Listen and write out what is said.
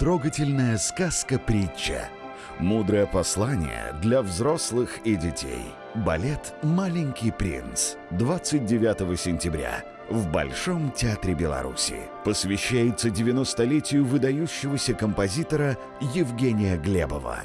трогательная сказка-притча. Мудрое послание для взрослых и детей. Балет «Маленький принц» 29 сентября в Большом театре Беларуси. Посвящается 90-летию выдающегося композитора Евгения Глебова.